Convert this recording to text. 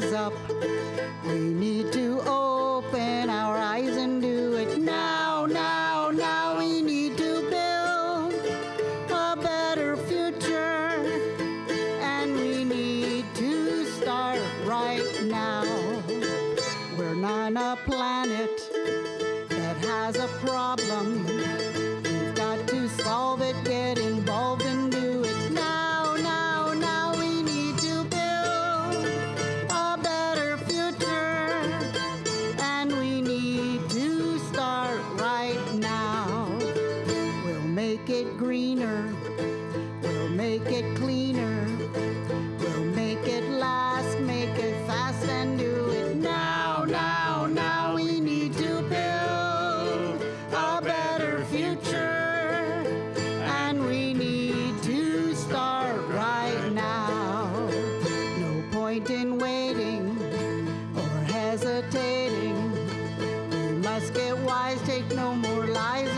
rise up. We need to open our eyes and do it now, now, now. We need to build a better future, and we need to start right now. We're on a planet that has a problem. We've got to solve it, getting Wise, take no more lies